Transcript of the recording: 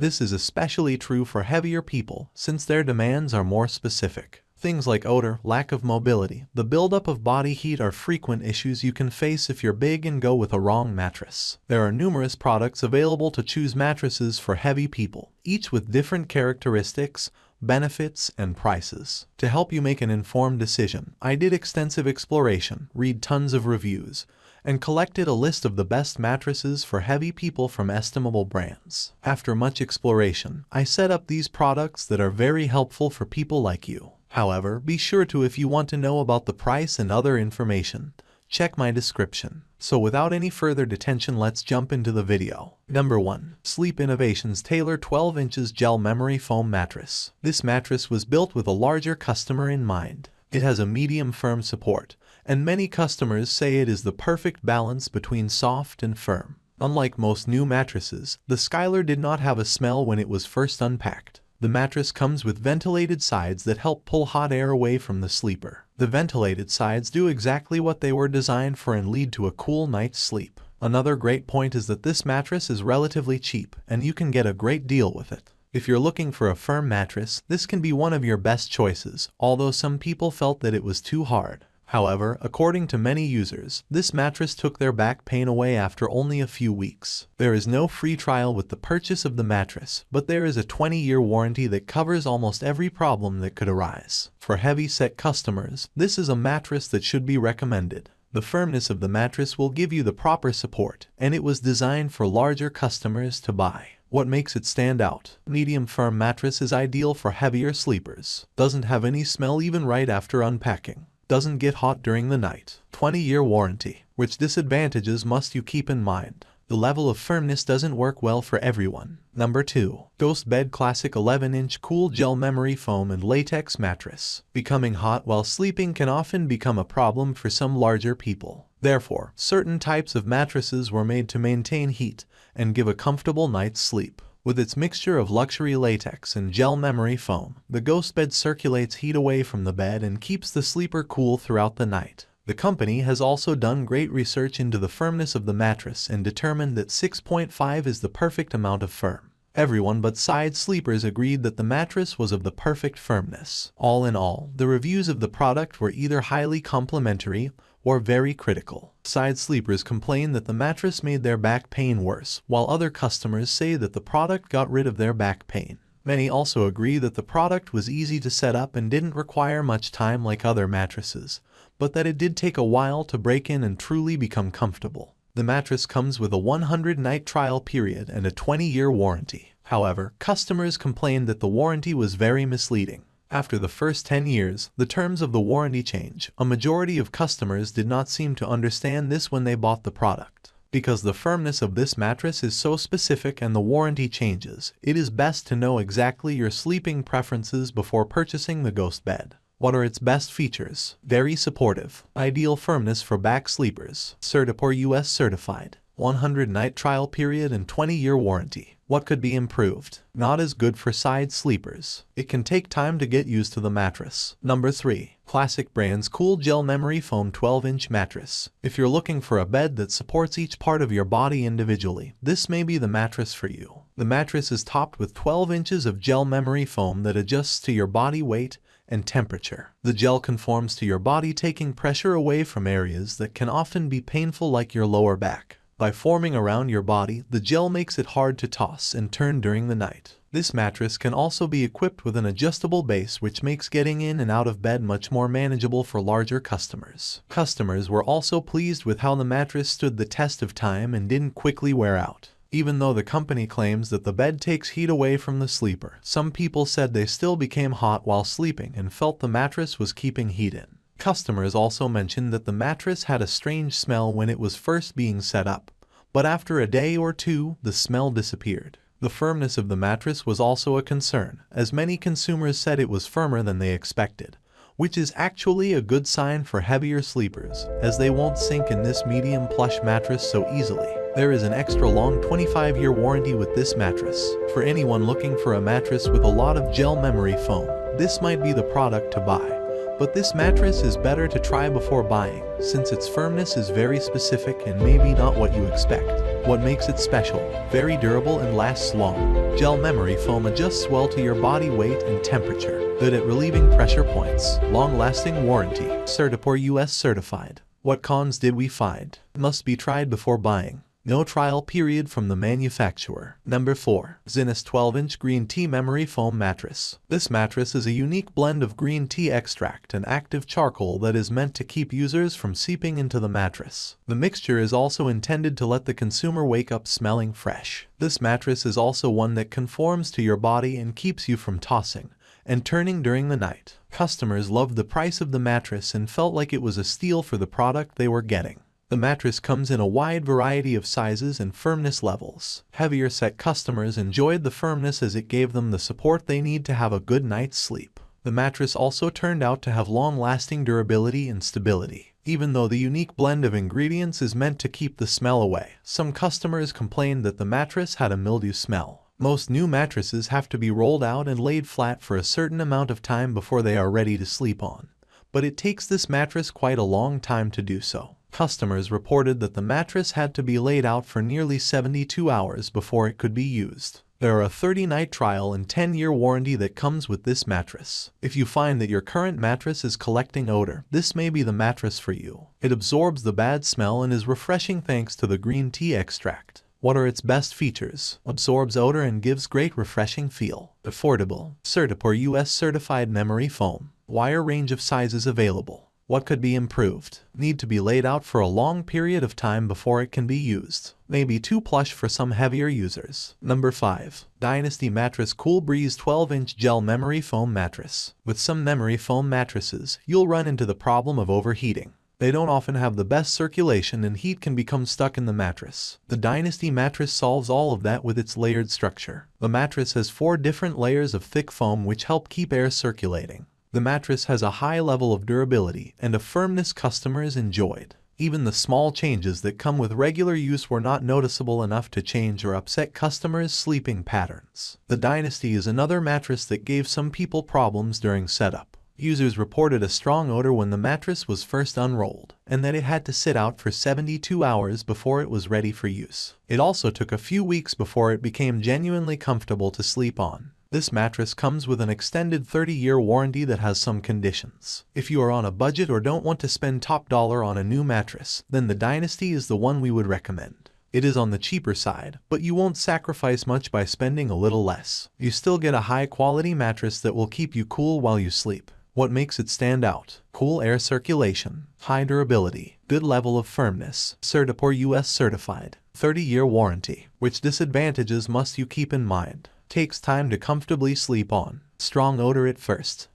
This is especially true for heavier people since their demands are more specific. Things like odor, lack of mobility, the buildup of body heat are frequent issues you can face if you're big and go with a wrong mattress. There are numerous products available to choose mattresses for heavy people, each with different characteristics, benefits, and prices. To help you make an informed decision, I did extensive exploration, read tons of reviews, and collected a list of the best mattresses for heavy people from estimable brands. After much exploration, I set up these products that are very helpful for people like you. However, be sure to if you want to know about the price and other information, check my description. So without any further detention let's jump into the video. Number 1. Sleep Innovations Taylor 12 inches Gel Memory Foam Mattress. This mattress was built with a larger customer in mind. It has a medium firm support, and many customers say it is the perfect balance between soft and firm. Unlike most new mattresses, the Skylar did not have a smell when it was first unpacked. The mattress comes with ventilated sides that help pull hot air away from the sleeper. The ventilated sides do exactly what they were designed for and lead to a cool night's sleep. Another great point is that this mattress is relatively cheap and you can get a great deal with it. If you're looking for a firm mattress, this can be one of your best choices, although some people felt that it was too hard. However, according to many users, this mattress took their back pain away after only a few weeks. There is no free trial with the purchase of the mattress, but there is a 20-year warranty that covers almost every problem that could arise. For heavy-set customers, this is a mattress that should be recommended. The firmness of the mattress will give you the proper support, and it was designed for larger customers to buy. What makes it stand out? Medium firm mattress is ideal for heavier sleepers. Doesn't have any smell even right after unpacking doesn't get hot during the night. 20-year warranty. Which disadvantages must you keep in mind? The level of firmness doesn't work well for everyone. Number 2. Ghost Bed Classic 11-inch Cool Gel Memory Foam and Latex Mattress. Becoming hot while sleeping can often become a problem for some larger people. Therefore, certain types of mattresses were made to maintain heat and give a comfortable night's sleep. With its mixture of luxury latex and gel memory foam, the Ghost Bed circulates heat away from the bed and keeps the sleeper cool throughout the night. The company has also done great research into the firmness of the mattress and determined that 6.5 is the perfect amount of firm. Everyone but side sleepers agreed that the mattress was of the perfect firmness. All in all, the reviews of the product were either highly complimentary or very critical. Side sleepers complain that the mattress made their back pain worse, while other customers say that the product got rid of their back pain. Many also agree that the product was easy to set up and didn't require much time like other mattresses, but that it did take a while to break in and truly become comfortable. The mattress comes with a 100-night trial period and a 20-year warranty. However, customers complained that the warranty was very misleading. After the first 10 years, the terms of the warranty change. A majority of customers did not seem to understand this when they bought the product. Because the firmness of this mattress is so specific and the warranty changes, it is best to know exactly your sleeping preferences before purchasing the Ghost Bed. What are its best features? Very supportive. Ideal firmness for back sleepers. CertiPUR-US certified. 100 night trial period and 20 year warranty. What could be improved? Not as good for side sleepers. It can take time to get used to the mattress. Number 3. Classic Brands Cool Gel Memory Foam 12-inch Mattress. If you're looking for a bed that supports each part of your body individually, this may be the mattress for you. The mattress is topped with 12 inches of gel memory foam that adjusts to your body weight and temperature. The gel conforms to your body taking pressure away from areas that can often be painful like your lower back. By forming around your body, the gel makes it hard to toss and turn during the night. This mattress can also be equipped with an adjustable base which makes getting in and out of bed much more manageable for larger customers. Customers were also pleased with how the mattress stood the test of time and didn't quickly wear out. Even though the company claims that the bed takes heat away from the sleeper, some people said they still became hot while sleeping and felt the mattress was keeping heat in. Customers also mentioned that the mattress had a strange smell when it was first being set up, but after a day or two, the smell disappeared. The firmness of the mattress was also a concern, as many consumers said it was firmer than they expected, which is actually a good sign for heavier sleepers, as they won't sink in this medium plush mattress so easily. There is an extra long 25-year warranty with this mattress. For anyone looking for a mattress with a lot of gel memory foam, this might be the product to buy. But this mattress is better to try before buying, since its firmness is very specific and maybe not what you expect. What makes it special? Very durable and lasts long. Gel memory foam adjusts well to your body weight and temperature. Good at relieving pressure points. Long-lasting warranty. CertiPUR-US certified. What cons did we find? Must be tried before buying. No trial period from the manufacturer. Number 4. Zinus 12-inch green tea memory foam mattress. This mattress is a unique blend of green tea extract and active charcoal that is meant to keep users from seeping into the mattress. The mixture is also intended to let the consumer wake up smelling fresh. This mattress is also one that conforms to your body and keeps you from tossing and turning during the night. Customers loved the price of the mattress and felt like it was a steal for the product they were getting. The mattress comes in a wide variety of sizes and firmness levels. Heavier set customers enjoyed the firmness as it gave them the support they need to have a good night's sleep. The mattress also turned out to have long-lasting durability and stability. Even though the unique blend of ingredients is meant to keep the smell away, some customers complained that the mattress had a mildew smell. Most new mattresses have to be rolled out and laid flat for a certain amount of time before they are ready to sleep on. But it takes this mattress quite a long time to do so. Customers reported that the mattress had to be laid out for nearly 72 hours before it could be used. There are a 30-night trial and 10-year warranty that comes with this mattress. If you find that your current mattress is collecting odor, this may be the mattress for you. It absorbs the bad smell and is refreshing thanks to the green tea extract. What are its best features? Absorbs odor and gives great refreshing feel. Affordable. CertiPUR-US certified memory foam. Wire range of sizes available. What could be improved? Need to be laid out for a long period of time before it can be used. May be too plush for some heavier users. Number 5. Dynasty Mattress Cool Breeze 12-inch Gel Memory Foam Mattress. With some memory foam mattresses, you'll run into the problem of overheating. They don't often have the best circulation and heat can become stuck in the mattress. The Dynasty mattress solves all of that with its layered structure. The mattress has four different layers of thick foam which help keep air circulating. The mattress has a high level of durability and a firmness customers enjoyed. Even the small changes that come with regular use were not noticeable enough to change or upset customers' sleeping patterns. The Dynasty is another mattress that gave some people problems during setup. Users reported a strong odor when the mattress was first unrolled, and that it had to sit out for 72 hours before it was ready for use. It also took a few weeks before it became genuinely comfortable to sleep on. This mattress comes with an extended 30-year warranty that has some conditions. If you are on a budget or don't want to spend top dollar on a new mattress, then the Dynasty is the one we would recommend. It is on the cheaper side, but you won't sacrifice much by spending a little less. You still get a high-quality mattress that will keep you cool while you sleep. What makes it stand out? Cool air circulation, high durability, good level of firmness, CertiPUR-US certified, 30-year warranty. Which disadvantages must you keep in mind? Takes time to comfortably sleep on. Strong odor at first.